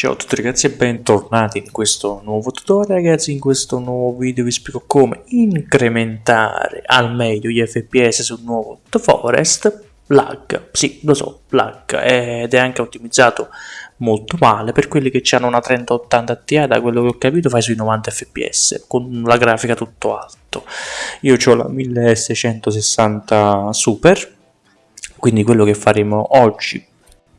Ciao a tutti ragazzi e bentornati in questo nuovo tutorial. Ragazzi, in questo nuovo video vi spiego come incrementare al meglio gli FPS sul nuovo The Forest. Lag, sì lo so, lag ed è anche ottimizzato molto male per quelli che hanno una 3080 Ti da quello che ho capito fai sui 90 fps con la grafica tutto alto. Io ho la 1660 super quindi quello che faremo oggi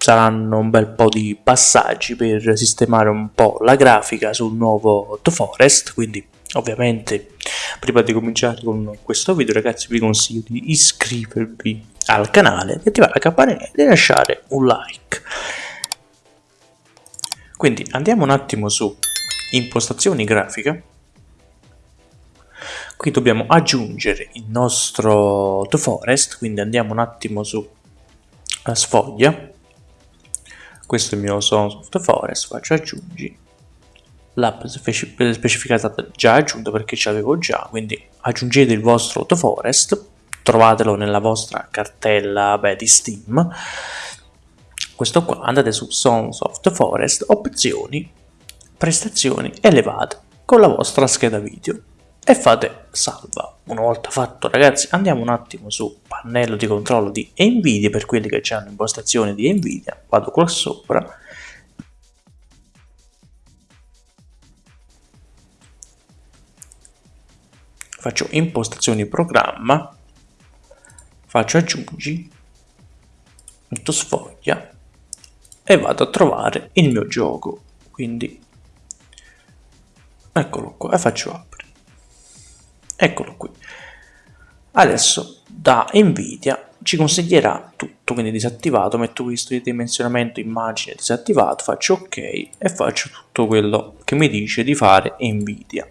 saranno un bel po' di passaggi per sistemare un po' la grafica sul nuovo The Forest, quindi ovviamente prima di cominciare con questo video ragazzi vi consiglio di iscrivervi al canale, di attivare la campanella e lasciare un like. Quindi andiamo un attimo su impostazioni grafiche, qui dobbiamo aggiungere il nostro The Forest, quindi andiamo un attimo su sfoglia questo è il mio Sons of the Forest, faccio aggiungi, l'app specificata già aggiunta perché ce l'avevo già, quindi aggiungete il vostro The Forest, trovatelo nella vostra cartella beh, di Steam, questo qua, andate su Sons of the Forest, opzioni, prestazioni elevate con la vostra scheda video e fate salva. Una volta fatto ragazzi andiamo un attimo su pannello di controllo di Nvidia per quelli che hanno impostazioni di Nvidia, vado qua sopra. Faccio impostazioni programma, faccio aggiungi, metto sfoglia. E vado a trovare il mio gioco, quindi eccolo qua. E faccio apri eccolo qui. Adesso da nvidia ci consiglierà tutto quindi disattivato metto questo di dimensionamento immagine disattivato faccio ok e faccio tutto quello che mi dice di fare nvidia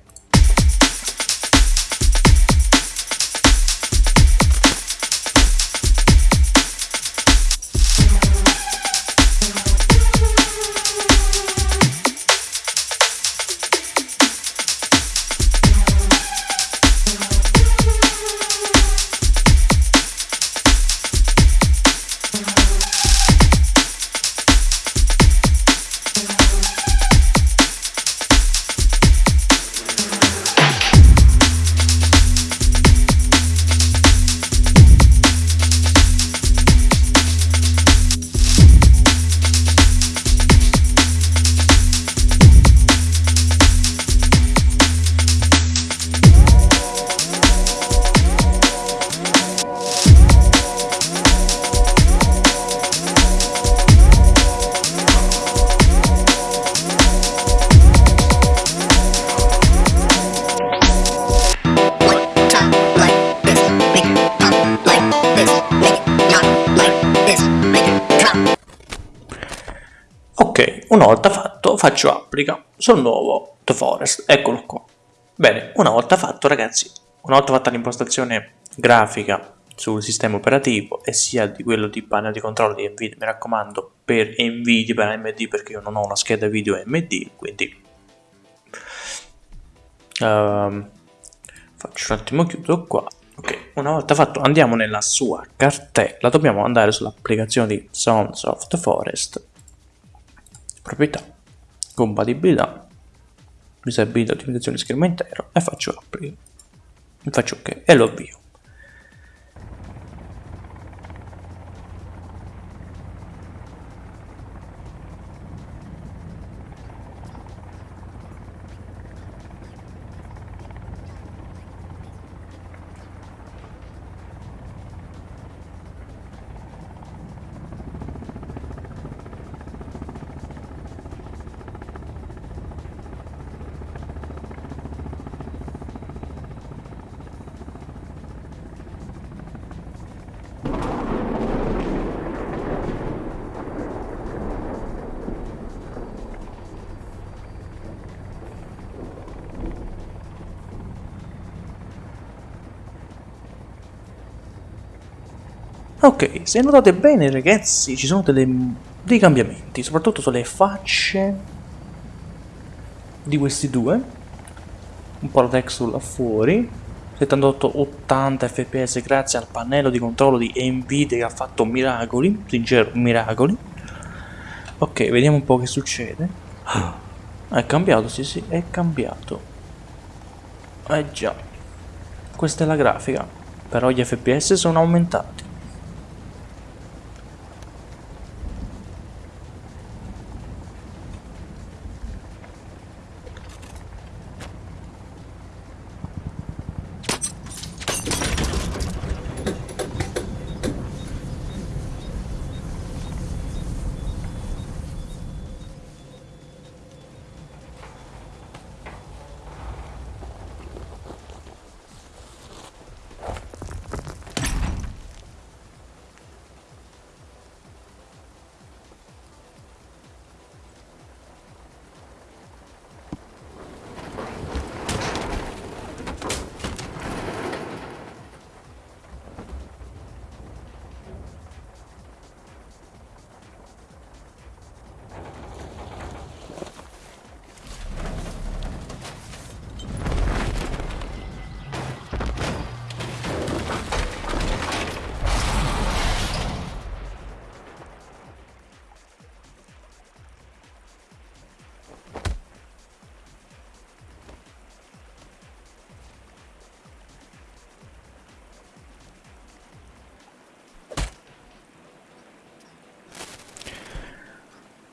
una volta fatto faccio applica sul nuovo The Forest, eccolo qua. Bene, una volta fatto ragazzi, una volta fatta l'impostazione grafica sul sistema operativo e sia di quello di panel di controllo di NVIDIA, mi raccomando per NVIDIA, per AMD perché io non ho una scheda video AMD, quindi uh, faccio un attimo chiudo qua. Ok, una volta fatto andiamo nella sua cartella, dobbiamo andare sull'applicazione di Sounds of the Forest proprietà, compatibilità, disabilità, ottimizzazione schermo intero e faccio apri, faccio ok e lo avvio. Ok, se notate bene ragazzi ci sono delle, dei cambiamenti, soprattutto sulle facce di questi due. Un po' la texture là fuori. 78-80 fps grazie al pannello di controllo di Nvidia che ha fatto miracoli, sincero miracoli. Ok, vediamo un po' che succede. È cambiato, sì sì, è cambiato. Eh già. Questa è la grafica. Però gli FPS sono aumentati.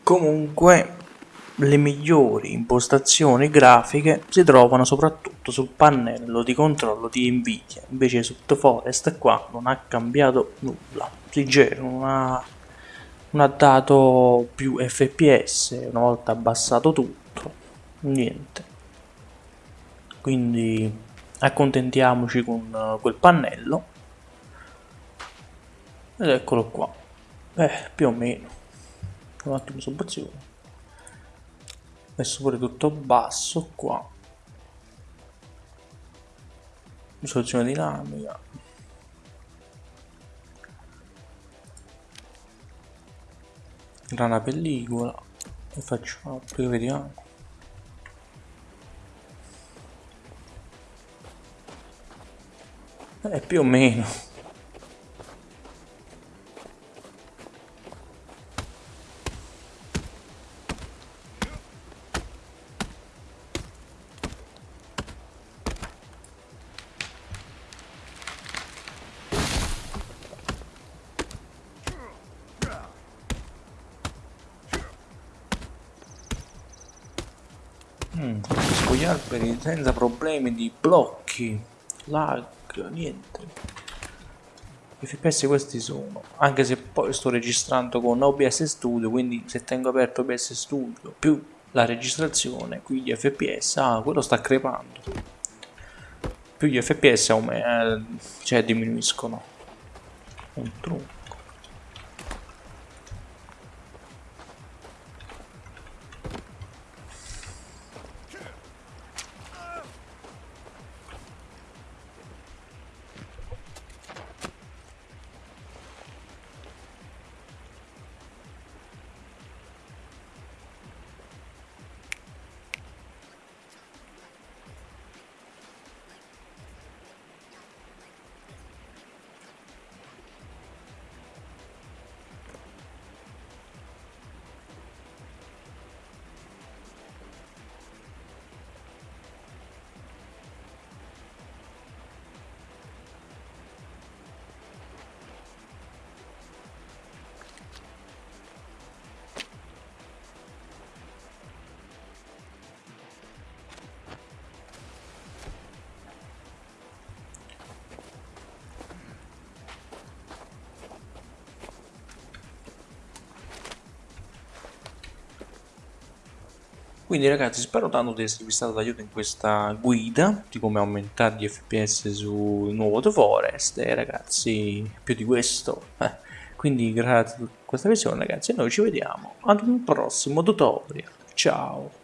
Comunque le migliori impostazioni grafiche si trovano soprattutto sul pannello di controllo di Nvidia, invece The Forest qua non ha cambiato nulla, leggero, non ha, non ha dato più fps una volta abbassato tutto, niente. Quindi accontentiamoci con quel pannello. Ed eccolo qua, eh, più o meno un attimo sopbazione messo pure tutto basso qua. Risoluzione dinamica. Grana pellicola. E facciamo poi vediamo eh, più o meno Mm, gli alberi senza problemi di blocchi, lag, niente. Fps questi sono, anche se poi sto registrando con OBS Studio, quindi se tengo aperto OBS Studio più la registrazione, qui gli fps, ah, quello sta crepando. Più gli fps eh, cioè diminuiscono. Un trucco. Quindi ragazzi spero tanto di esservi stato d'aiuto in questa guida di come aumentare gli fps sul nuovo The Forest. E ragazzi più di questo. Quindi grazie a questa visione ragazzi e noi ci vediamo ad un prossimo tutorial. Ciao